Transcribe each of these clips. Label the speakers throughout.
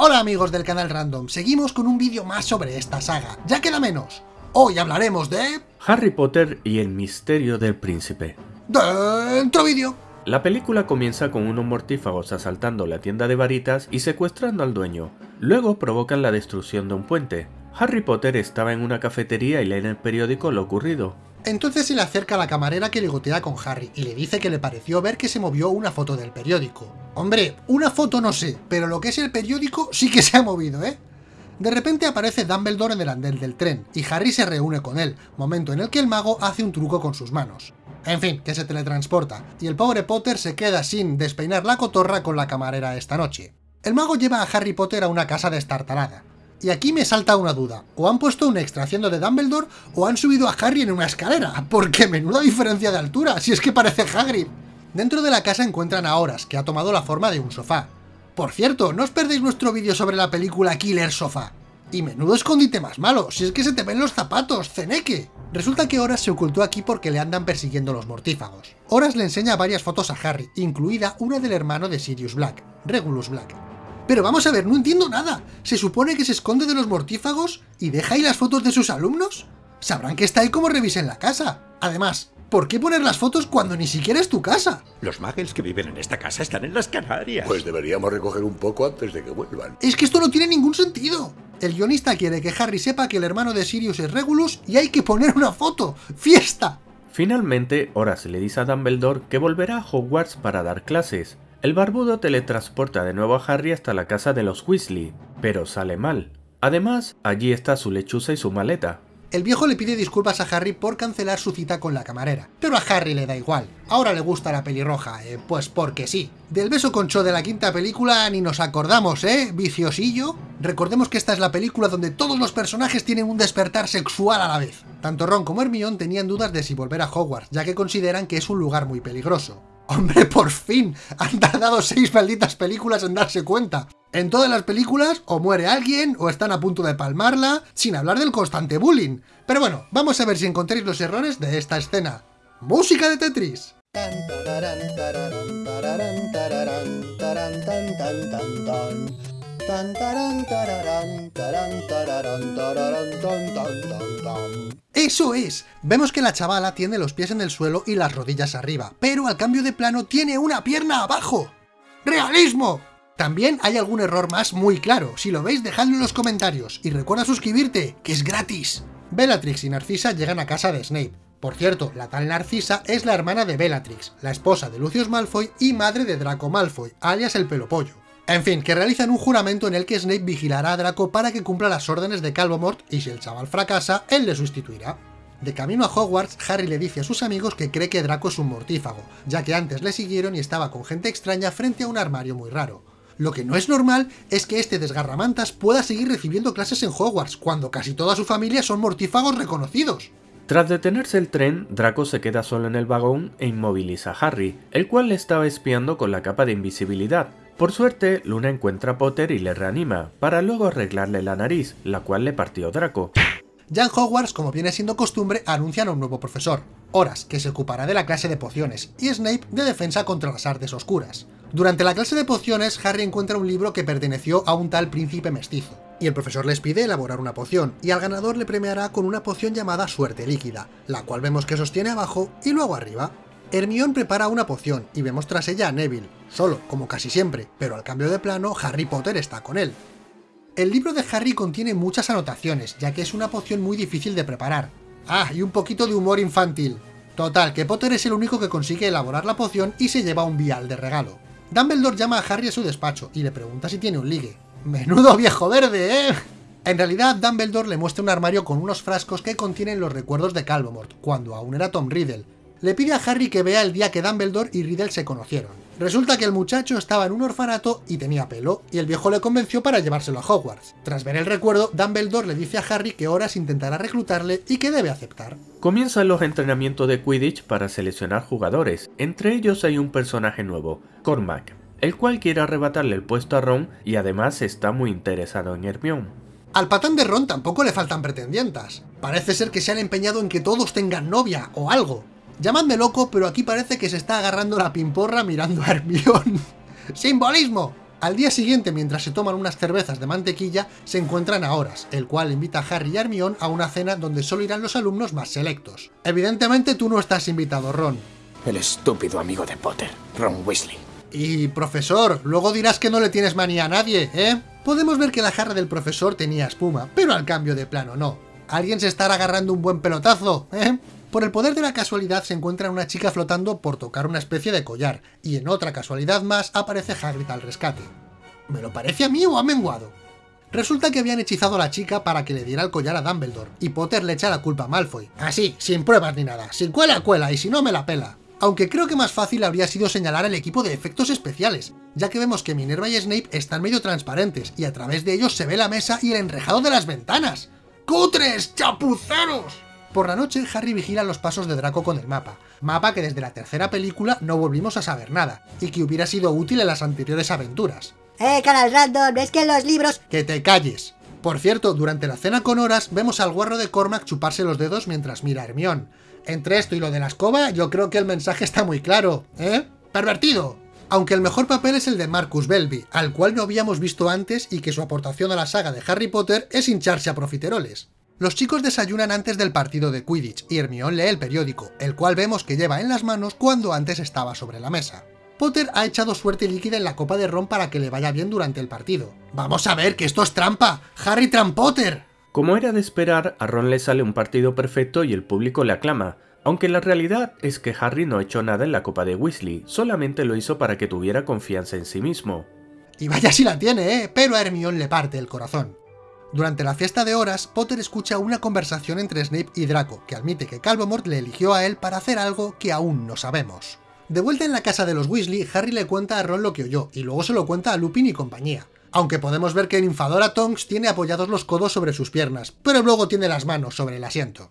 Speaker 1: Hola amigos del canal Random, seguimos con un vídeo más sobre esta saga, ya queda menos. Hoy hablaremos de...
Speaker 2: Harry Potter y el misterio del príncipe.
Speaker 1: Dentro vídeo.
Speaker 2: La película comienza con unos mortífagos asaltando la tienda de varitas y secuestrando al dueño. Luego provocan la destrucción de un puente. Harry Potter estaba en una cafetería y lee en el periódico lo ocurrido.
Speaker 1: Entonces se le acerca a la camarera que ligotea con Harry y le dice que le pareció ver que se movió una foto del periódico. Hombre, una foto no sé, pero lo que es el periódico sí que se ha movido, ¿eh? De repente aparece Dumbledore en el andén del tren, y Harry se reúne con él, momento en el que el mago hace un truco con sus manos. En fin, que se teletransporta, y el pobre Potter se queda sin despeinar la cotorra con la camarera esta noche. El mago lleva a Harry Potter a una casa destartalada, y aquí me salta una duda, o han puesto un extra haciendo de Dumbledore, o han subido a Harry en una escalera, porque menuda diferencia de altura, si es que parece Hagrid. Dentro de la casa encuentran a Horas, que ha tomado la forma de un sofá. Por cierto, no os perdéis nuestro vídeo sobre la película Killer Sofá. Y menudo escondite más malo, si es que se te ven los zapatos, ceneque. Resulta que Horas se ocultó aquí porque le andan persiguiendo los mortífagos. Horas le enseña varias fotos a Harry, incluida una del hermano de Sirius Black, Regulus Black, pero vamos a ver, no entiendo nada. ¿Se supone que se esconde de los mortífagos y deja ahí las fotos de sus alumnos? Sabrán que está ahí como revisen la casa. Además, ¿por qué poner las fotos cuando ni siquiera es tu casa?
Speaker 3: Los muggles que viven en esta casa están en las Canarias.
Speaker 4: Pues deberíamos recoger un poco antes de que vuelvan.
Speaker 1: Es que esto no tiene ningún sentido. El guionista quiere que Harry sepa que el hermano de Sirius es Regulus y hay que poner una foto. ¡Fiesta!
Speaker 2: Finalmente, Horace le dice a Dumbledore que volverá a Hogwarts para dar clases, el barbudo teletransporta de nuevo a Harry hasta la casa de los Weasley, pero sale mal. Además, allí está su lechuza y su maleta.
Speaker 1: El viejo le pide disculpas a Harry por cancelar su cita con la camarera, pero a Harry le da igual. Ahora le gusta la pelirroja, eh, pues porque sí. Del beso con Cho de la quinta película ni nos acordamos, ¿eh? Viciosillo. Recordemos que esta es la película donde todos los personajes tienen un despertar sexual a la vez. Tanto Ron como Hermione tenían dudas de si volver a Hogwarts, ya que consideran que es un lugar muy peligroso. ¡Hombre, por fin! Han tardado seis malditas películas en darse cuenta. En todas las películas o muere alguien o están a punto de palmarla, sin hablar del constante bullying. Pero bueno, vamos a ver si encontréis los errores de esta escena. ¡Música de Tetris! ¡Eso es! Vemos que la chavala tiene los pies en el suelo y las rodillas arriba, pero al cambio de plano tiene una pierna abajo. ¡Realismo! También hay algún error más muy claro, si lo veis dejadlo en los comentarios, y recuerda suscribirte, que es gratis. Bellatrix y Narcisa llegan a casa de Snape. Por cierto, la tal Narcisa es la hermana de Bellatrix, la esposa de Lucius Malfoy y madre de Draco Malfoy, alias el pelopollo. En fin, que realizan un juramento en el que Snape vigilará a Draco para que cumpla las órdenes de Calvomort y si el chaval fracasa, él le sustituirá. De camino a Hogwarts, Harry le dice a sus amigos que cree que Draco es un mortífago, ya que antes le siguieron y estaba con gente extraña frente a un armario muy raro. Lo que no es normal es que este desgarramantas pueda seguir recibiendo clases en Hogwarts, cuando casi toda su familia son mortífagos reconocidos.
Speaker 2: Tras detenerse el tren, Draco se queda solo en el vagón e inmoviliza a Harry, el cual le estaba espiando con la capa de invisibilidad, por suerte, Luna encuentra a Potter y le reanima, para luego arreglarle la nariz, la cual le partió Draco.
Speaker 1: Ya en Hogwarts, como viene siendo costumbre, anuncian a un nuevo profesor, Horas, que se ocupará de la clase de pociones, y Snape de defensa contra las artes oscuras. Durante la clase de pociones, Harry encuentra un libro que perteneció a un tal príncipe mestizo, y el profesor les pide elaborar una poción, y al ganador le premiará con una poción llamada Suerte Líquida, la cual vemos que sostiene abajo y luego arriba. Hermione prepara una poción y vemos tras ella a Neville, solo, como casi siempre, pero al cambio de plano Harry Potter está con él. El libro de Harry contiene muchas anotaciones, ya que es una poción muy difícil de preparar. Ah, y un poquito de humor infantil. Total, que Potter es el único que consigue elaborar la poción y se lleva un vial de regalo. Dumbledore llama a Harry a su despacho y le pregunta si tiene un ligue. ¡Menudo viejo verde, eh! En realidad, Dumbledore le muestra un armario con unos frascos que contienen los recuerdos de Calvomort, cuando aún era Tom Riddle, le pide a Harry que vea el día que Dumbledore y Riddle se conocieron. Resulta que el muchacho estaba en un orfanato y tenía pelo, y el viejo le convenció para llevárselo a Hogwarts. Tras ver el recuerdo, Dumbledore le dice a Harry que Horas intentará reclutarle y que debe aceptar.
Speaker 2: Comienzan los entrenamientos de Quidditch para seleccionar jugadores, entre ellos hay un personaje nuevo, Cormac, el cual quiere arrebatarle el puesto a Ron y además está muy interesado en Hermione.
Speaker 1: Al patán de Ron tampoco le faltan pretendientas. Parece ser que se han empeñado en que todos tengan novia o algo. Llamadme loco, pero aquí parece que se está agarrando la pimporra mirando a Hermione. ¡Simbolismo! Al día siguiente, mientras se toman unas cervezas de mantequilla, se encuentran a Horas, el cual invita a Harry y Hermione a una cena donde solo irán los alumnos más selectos. Evidentemente tú no estás invitado, Ron.
Speaker 5: El estúpido amigo de Potter, Ron Weasley.
Speaker 1: Y, profesor, luego dirás que no le tienes manía a nadie, ¿eh? Podemos ver que la jarra del profesor tenía espuma, pero al cambio de plano no. Alguien se estará agarrando un buen pelotazo, ¿eh? Por el poder de la casualidad se encuentra una chica flotando por tocar una especie de collar, y en otra casualidad más aparece Hagrid al rescate. ¿Me lo parece a mí o ha menguado? Resulta que habían hechizado a la chica para que le diera el collar a Dumbledore, y Potter le echa la culpa a Malfoy. Así, sin pruebas ni nada, sin cuela cuela, y si no me la pela. Aunque creo que más fácil habría sido señalar al equipo de efectos especiales, ya que vemos que Minerva y Snape están medio transparentes, y a través de ellos se ve la mesa y el enrejado de las ventanas. ¡Cutres! ¡Chapuceros! Por la noche, Harry vigila los pasos de Draco con el mapa, mapa que desde la tercera película no volvimos a saber nada, y que hubiera sido útil en las anteriores aventuras.
Speaker 6: ¡Eh, canal random! ¿Ves que en los libros...?
Speaker 1: ¡Que te calles! Por cierto, durante la cena con horas, vemos al guarro de Cormac chuparse los dedos mientras mira a Hermione. Entre esto y lo de la escoba, yo creo que el mensaje está muy claro, ¿eh? ¡Pervertido! Aunque el mejor papel es el de Marcus Belby, al cual no habíamos visto antes y que su aportación a la saga de Harry Potter es hincharse a profiteroles. Los chicos desayunan antes del partido de Quidditch y Hermione lee el periódico, el cual vemos que lleva en las manos cuando antes estaba sobre la mesa. Potter ha echado suerte líquida en la copa de ron para que le vaya bien durante el partido. ¡Vamos a ver que esto es trampa! ¡Harry Trampotter!
Speaker 2: Como era de esperar, a Ron le sale un partido perfecto y el público le aclama, aunque la realidad es que Harry no hecho nada en la copa de Weasley, solamente lo hizo para que tuviera confianza en sí mismo.
Speaker 1: Y vaya si la tiene, ¿eh? Pero a Hermione le parte el corazón. Durante la fiesta de horas, Potter escucha una conversación entre Snape y Draco, que admite que Calvomort le eligió a él para hacer algo que aún no sabemos. De vuelta en la casa de los Weasley, Harry le cuenta a Ron lo que oyó, y luego se lo cuenta a Lupin y compañía. Aunque podemos ver que el infadora Tonks tiene apoyados los codos sobre sus piernas, pero luego tiene las manos sobre el asiento.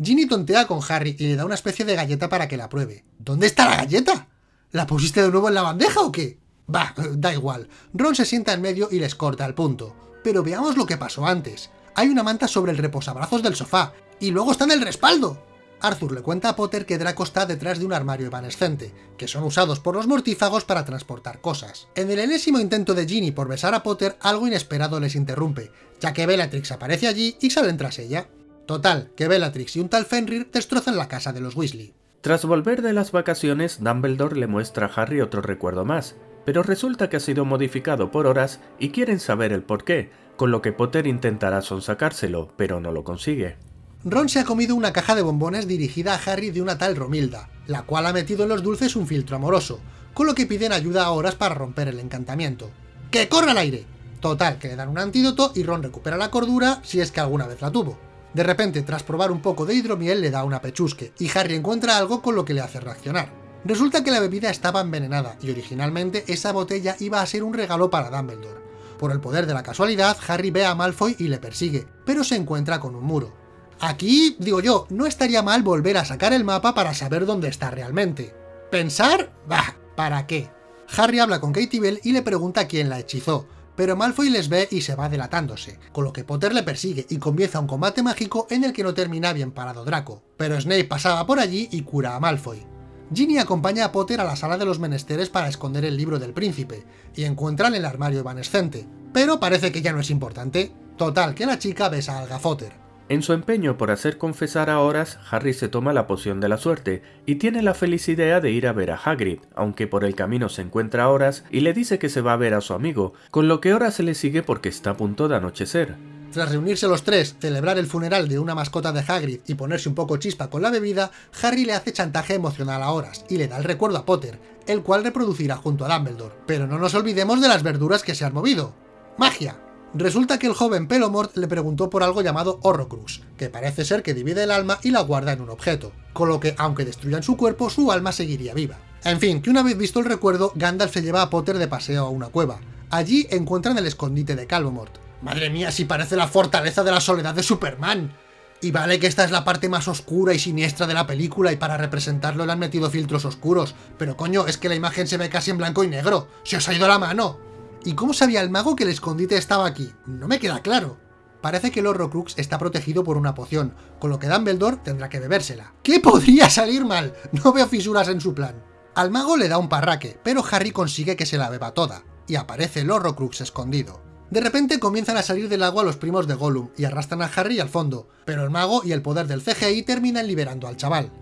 Speaker 1: Ginny tontea con Harry y le da una especie de galleta para que la pruebe. ¿Dónde está la galleta? ¿La pusiste de nuevo en la bandeja o qué? Bah, da igual. Ron se sienta en medio y les corta el punto pero veamos lo que pasó antes. Hay una manta sobre el reposabrazos del sofá, y luego está en el respaldo. Arthur le cuenta a Potter que Draco está detrás de un armario evanescente, que son usados por los mortífagos para transportar cosas. En el enésimo intento de Ginny por besar a Potter, algo inesperado les interrumpe, ya que Bellatrix aparece allí y salen tras ella. Total, que Bellatrix y un tal Fenrir destrozan la casa de los Weasley.
Speaker 2: Tras volver de las vacaciones, Dumbledore le muestra a Harry otro recuerdo más, pero resulta que ha sido modificado por horas y quieren saber el porqué, con lo que Potter intentará sonsacárselo, pero no lo consigue.
Speaker 1: Ron se ha comido una caja de bombones dirigida a Harry de una tal Romilda, la cual ha metido en los dulces un filtro amoroso, con lo que piden ayuda a horas para romper el encantamiento. ¡Que corra al aire! Total, que le dan un antídoto y Ron recupera la cordura si es que alguna vez la tuvo. De repente, tras probar un poco de hidromiel, le da una pechusque, y Harry encuentra algo con lo que le hace reaccionar. Resulta que la bebida estaba envenenada, y originalmente esa botella iba a ser un regalo para Dumbledore. Por el poder de la casualidad, Harry ve a Malfoy y le persigue, pero se encuentra con un muro. Aquí, digo yo, no estaría mal volver a sacar el mapa para saber dónde está realmente. ¿Pensar? Bah, ¿para qué? Harry habla con Katie Bell y le pregunta quién la hechizó, pero Malfoy les ve y se va delatándose, con lo que Potter le persigue y comienza un combate mágico en el que no termina bien parado Draco, pero Snape pasaba por allí y cura a Malfoy. Ginny acompaña a Potter a la sala de los menesteres para esconder el libro del príncipe, y encuentran el armario evanescente, pero parece que ya no es importante. Total, que la chica besa al gafotter.
Speaker 2: En su empeño por hacer confesar a Horas, Harry se toma la poción de la suerte, y tiene la feliz idea de ir a ver a Hagrid, aunque por el camino se encuentra a Horas y le dice que se va a ver a su amigo, con lo que Horas se le sigue porque está a punto de anochecer.
Speaker 1: Tras reunirse los tres, celebrar el funeral de una mascota de Hagrid y ponerse un poco chispa con la bebida, Harry le hace chantaje emocional a Horas y le da el recuerdo a Potter, el cual reproducirá junto a Dumbledore. Pero no nos olvidemos de las verduras que se han movido. ¡Magia! Resulta que el joven Pelomort le preguntó por algo llamado Horrocrux, que parece ser que divide el alma y la guarda en un objeto, con lo que, aunque destruyan su cuerpo, su alma seguiría viva. En fin, que una vez visto el recuerdo, Gandalf se lleva a Potter de paseo a una cueva. Allí encuentran el escondite de Calvomort, Madre mía, si parece la fortaleza de la soledad de Superman. Y vale que esta es la parte más oscura y siniestra de la película y para representarlo le han metido filtros oscuros, pero coño, es que la imagen se ve casi en blanco y negro. ¡Se os ha ido la mano! ¿Y cómo sabía el mago que el escondite estaba aquí? No me queda claro. Parece que el Horrocrux está protegido por una poción, con lo que Dumbledore tendrá que bebérsela. ¿Qué podría salir mal? No veo fisuras en su plan. Al mago le da un parraque, pero Harry consigue que se la beba toda. y aparece el Horrocrux escondido. De repente comienzan a salir del agua los primos de Gollum y arrastran a Harry al fondo, pero el mago y el poder del CGI terminan liberando al chaval.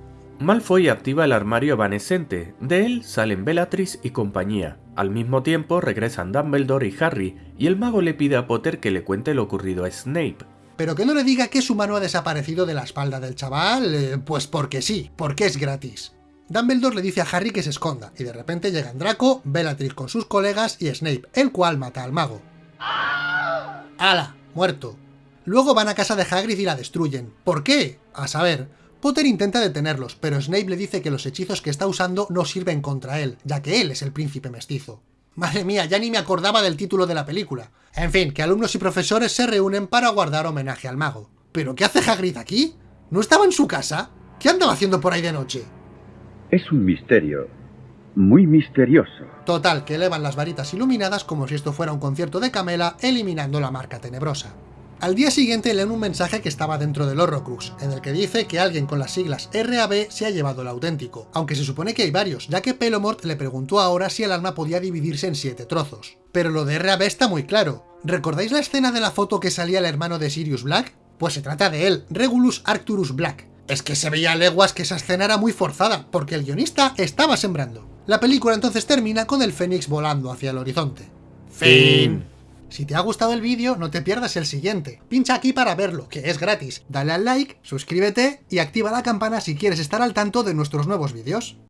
Speaker 2: Malfoy activa el armario evanescente, de él salen Bellatrix y compañía. Al mismo tiempo regresan Dumbledore y Harry, y el mago le pide a Potter que le cuente lo ocurrido a Snape.
Speaker 1: Pero que no le diga que su mano ha desaparecido de la espalda del chaval, eh, pues porque sí, porque es gratis. Dumbledore le dice a Harry que se esconda, y de repente llegan Draco, Bellatrix con sus colegas y Snape, el cual mata al mago. ¡Hala! Muerto. Luego van a casa de Hagrid y la destruyen. ¿Por qué? A saber, Potter intenta detenerlos, pero Snape le dice que los hechizos que está usando no sirven contra él, ya que él es el príncipe mestizo. Madre mía, ya ni me acordaba del título de la película. En fin, que alumnos y profesores se reúnen para guardar homenaje al mago. ¿Pero qué hace Hagrid aquí? ¿No estaba en su casa? ¿Qué andaba haciendo por ahí de noche?
Speaker 7: Es un misterio. Muy misterioso.
Speaker 1: Total, que elevan las varitas iluminadas como si esto fuera un concierto de Camela, eliminando la marca tenebrosa. Al día siguiente leen un mensaje que estaba dentro del Horrocrux, en el que dice que alguien con las siglas RAB se ha llevado el auténtico, aunque se supone que hay varios, ya que Pelomort le preguntó ahora si el alma podía dividirse en siete trozos. Pero lo de RAB está muy claro. ¿Recordáis la escena de la foto que salía el hermano de Sirius Black? Pues se trata de él, Regulus Arcturus Black. Es que se veía a leguas que esa escena era muy forzada, porque el guionista estaba sembrando. La película entonces termina con el Fénix volando hacia el horizonte. Fin. Si te ha gustado el vídeo, no te pierdas el siguiente. Pincha aquí para verlo, que es gratis. Dale al like, suscríbete y activa la campana si quieres estar al tanto de nuestros nuevos vídeos.